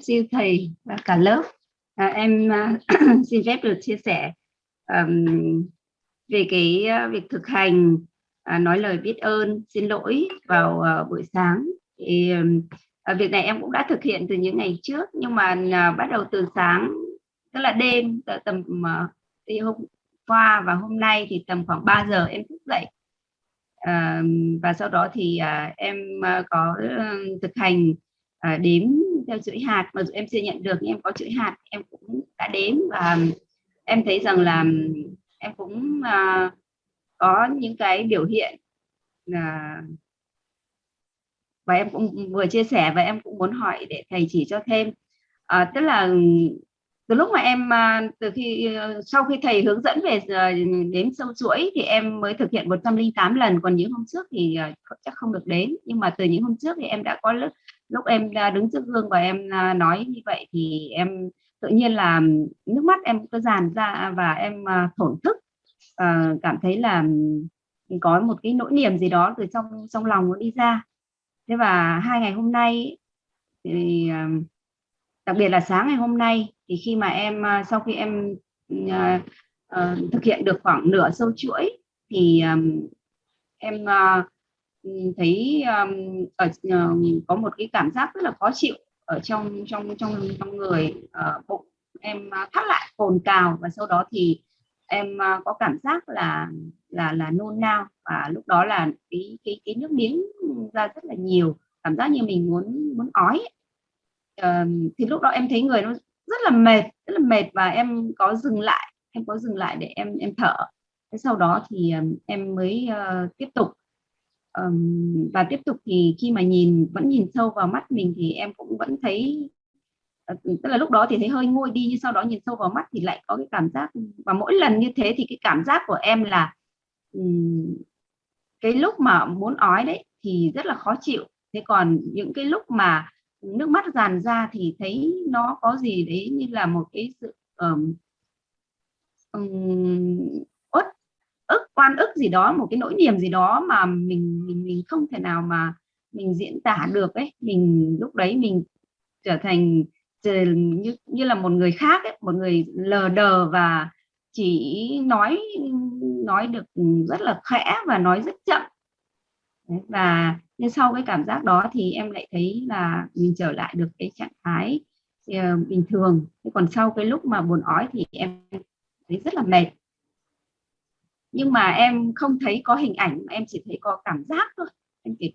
siêu thầy và cả lớp. À, em uh, xin phép được chia sẻ um, về cái uh, việc thực hành uh, nói lời biết ơn xin lỗi vào uh, buổi sáng. Thì uh, việc này em cũng đã thực hiện từ những ngày trước nhưng mà uh, bắt đầu từ sáng tức là đêm tầm uh, hôm qua và hôm nay thì tầm khoảng 3 giờ em thức dậy. À, và sau đó thì à, em à, có uh, thực hành à, đếm theo chuỗi hạt mà dù em chưa nhận được nhưng em có chuỗi hạt em cũng đã đếm và em thấy rằng là em cũng uh, có những cái biểu hiện uh, và em cũng vừa chia sẻ và em cũng muốn hỏi để thầy chỉ cho thêm. À, tức là từ lúc mà em à, từ khi ờ, sau khi thầy hướng dẫn về ờ, đếm sâu chuỗi thì em mới thực hiện 108 lần. Còn những hôm trước thì ờ, chắc không được đến. Nhưng mà từ những hôm trước thì em đã có lúc lúc em đứng trước gương và em à, nói như vậy thì em tự nhiên là nước mắt em cứ dàn ra và em à, thổn thức. Cảm thấy là có một cái nỗi niềm gì đó từ trong trong lòng nó đi ra. Thế và hai ngày hôm nay thì đặc biệt là sáng ngày hôm nay thì khi mà em à, sau khi em uh, uh, thực hiện được khoảng nửa sâu chuỗi thì um, em uh, thấy um, ở uh, có một cái cảm giác rất là khó chịu ở trong trong trong trong người uh, bụng. Em uh, thắt lại cồn cào và sau đó thì em uh, có cảm giác là là là nôn nao. Và lúc đó là cái cái cái nước miếng ra rất là nhiều. Cảm giác như mình muốn muốn ói uh, thì lúc đó em thấy người nó rất là mệt rất là mệt và em có dừng lại em có dừng lại để em em thở. Thế sau đó thì um, em mới uh, tiếp tục. Um, và tiếp tục thì khi mà nhìn vẫn nhìn sâu vào mắt mình thì em cũng vẫn thấy uh, tức là lúc đó thì thấy hơi nguôi đi nhưng sau đó nhìn sâu vào mắt thì lại có cái cảm giác và mỗi lần như thế thì cái cảm giác của em là um, cái lúc mà muốn ói đấy thì rất là khó chịu. Thế còn những cái lúc mà nước mắt dàn ra thì thấy nó có gì đấy như là một cái sự um, um, ức ức oan ức gì đó một cái nỗi niềm gì đó mà mình mình mình không thể nào mà mình diễn tả được ấy. Mình lúc đấy mình trở thành như như là một người khác ấy, một người lờ đờ và chỉ nói nói được rất là khẽ và nói rất chậm và nhưng sau cái cảm giác đó thì em lại thấy là mình trở lại được cái trạng thái uh, bình thường. Còn sau cái lúc mà buồn ói thì em thấy rất là mệt. Nhưng mà em không thấy có hình ảnh mà em chỉ thấy có cảm giác thôi. Em chỉ có